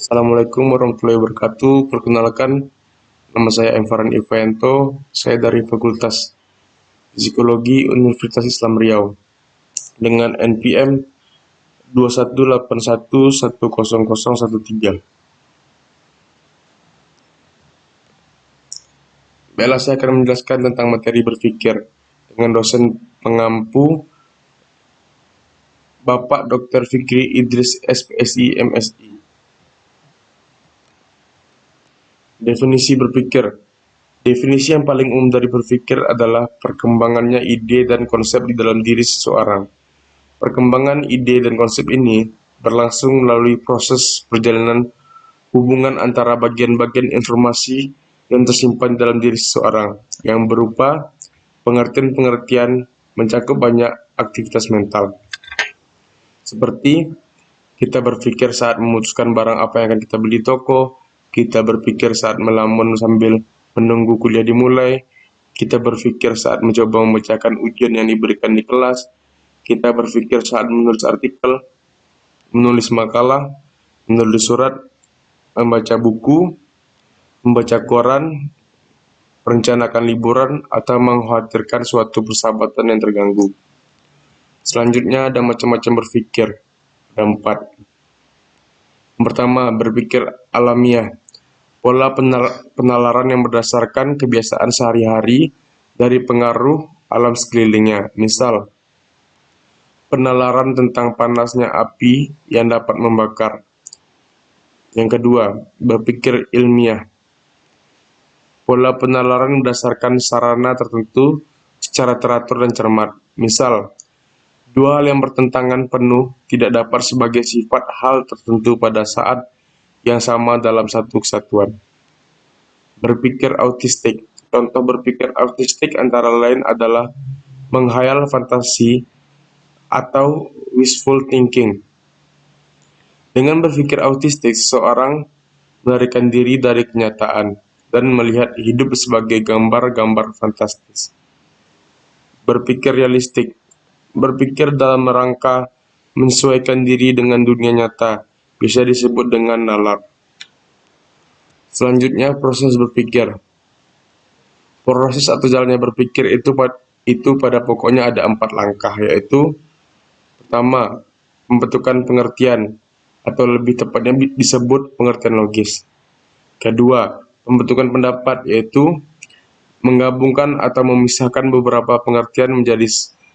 Assalamualaikum warahmatullahi wabarakatuh. Perkenalkan, nama saya Envaran Ivento. Saya dari Fakultas Psikologi Universitas Islam Riau dengan NPM 2181100013. Baiklah, saya akan menjelaskan tentang materi berpikir dengan dosen pengampu Bapak Dr. Fikri Idris SPSI MSI. Definisi berpikir Definisi yang paling umum dari berpikir adalah perkembangannya ide dan konsep di dalam diri seseorang. Perkembangan ide dan konsep ini berlangsung melalui proses perjalanan hubungan antara bagian-bagian informasi yang tersimpan dalam diri seseorang, yang berupa pengertian-pengertian mencakup banyak aktivitas mental. Seperti kita berpikir saat memutuskan barang apa yang akan kita beli toko, kita berpikir saat melamun sambil menunggu kuliah dimulai. Kita berpikir saat mencoba memecahkan ujian yang diberikan di kelas. Kita berpikir saat menulis artikel, menulis makalah, menulis surat, membaca buku, membaca koran, merencanakan liburan, atau mengkhawatirkan suatu persahabatan yang terganggu. Selanjutnya ada macam-macam berpikir. Ada empat. Pertama, berpikir alamiah pola penalaran yang berdasarkan kebiasaan sehari-hari dari pengaruh alam sekelilingnya. Misal, penalaran tentang panasnya api yang dapat membakar. Yang kedua, berpikir ilmiah. Pola penalaran berdasarkan sarana tertentu secara teratur dan cermat. Misal, dua hal yang bertentangan penuh tidak dapat sebagai sifat hal tertentu pada saat yang sama dalam satu kesatuan. Berpikir autistik. Contoh berpikir autistik antara lain adalah menghayal fantasi atau wishful thinking. Dengan berpikir autistik, seseorang melarikan diri dari kenyataan dan melihat hidup sebagai gambar-gambar fantastis. Berpikir realistik. Berpikir dalam rangka menyesuaikan diri dengan dunia nyata, bisa disebut dengan nalar. Selanjutnya, proses berpikir. Proses atau jalannya berpikir itu itu pada pokoknya ada empat langkah, yaitu pertama, membentukkan pengertian atau lebih tepatnya disebut pengertian logis. Kedua, pembentukan pendapat yaitu menggabungkan atau memisahkan beberapa pengertian menjadi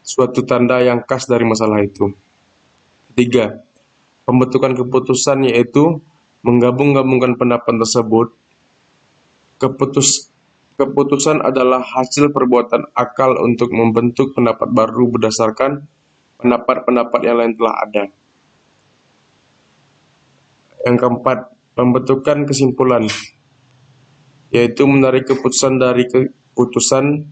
suatu tanda yang khas dari masalah itu. Ketiga, Pembentukan keputusan yaitu menggabung-gabungkan pendapat tersebut. Keputus, keputusan adalah hasil perbuatan akal untuk membentuk pendapat baru berdasarkan pendapat-pendapat yang lain telah ada. Yang keempat, pembentukan kesimpulan, yaitu menarik keputusan dari keputusan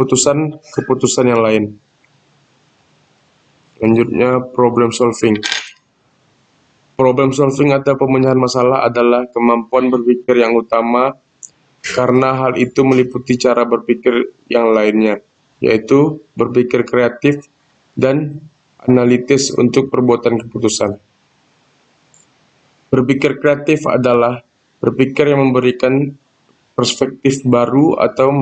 keputusan keputusan yang lain. Selanjutnya, problem solving. Problem solving atau pemecahan masalah adalah kemampuan berpikir yang utama karena hal itu meliputi cara berpikir yang lainnya, yaitu berpikir kreatif dan analitis untuk perbuatan keputusan. Berpikir kreatif adalah berpikir yang memberikan perspektif baru atau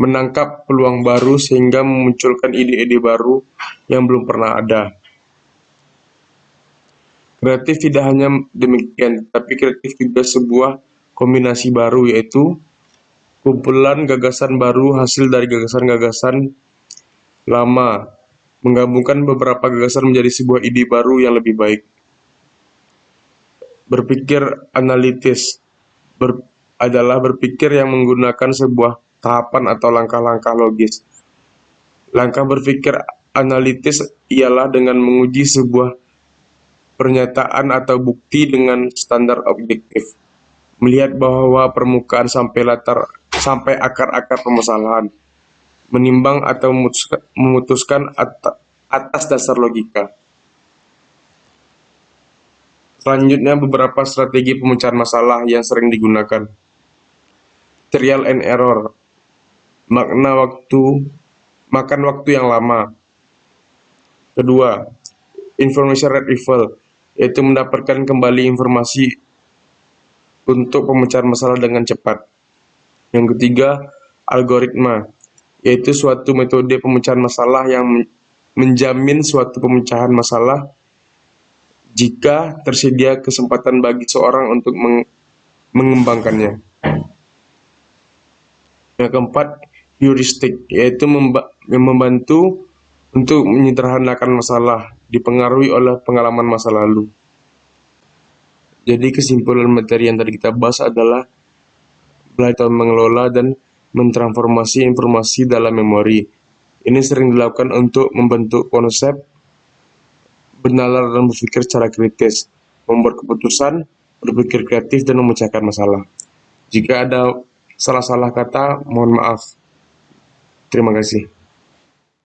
menangkap peluang baru sehingga memunculkan ide-ide baru yang belum pernah ada. Kreatif tidak hanya demikian, tapi kreatif juga sebuah kombinasi baru yaitu kumpulan gagasan baru hasil dari gagasan-gagasan lama, menggabungkan beberapa gagasan menjadi sebuah ide baru yang lebih baik. Berpikir analitis ber, adalah berpikir yang menggunakan sebuah tahapan atau langkah-langkah logis. Langkah berpikir analitis ialah dengan menguji sebuah pernyataan atau bukti dengan standar objektif. Melihat bahwa permukaan sampai latar sampai akar-akar permasalahan. Menimbang atau memutuskan atas dasar logika. Selanjutnya beberapa strategi pemecahan masalah yang sering digunakan. Trial and error makna waktu makan waktu yang lama. Kedua, information retrieval yaitu mendapatkan kembali informasi untuk pemecahan masalah dengan cepat. Yang ketiga, algoritma, yaitu suatu metode pemecahan masalah yang menjamin suatu pemecahan masalah jika tersedia kesempatan bagi seorang untuk meng mengembangkannya. Yang keempat, heuristik, yaitu membantu untuk menyederhanakan masalah, dipengaruhi oleh pengalaman masa lalu. Jadi kesimpulan materi yang tadi kita bahas adalah belajar mengelola dan mentransformasi informasi dalam memori. Ini sering dilakukan untuk membentuk konsep, bernalar dan berpikir secara kritis, membuat keputusan, berpikir kreatif, dan memecahkan masalah. Jika ada salah-salah kata, mohon maaf. Terima kasih.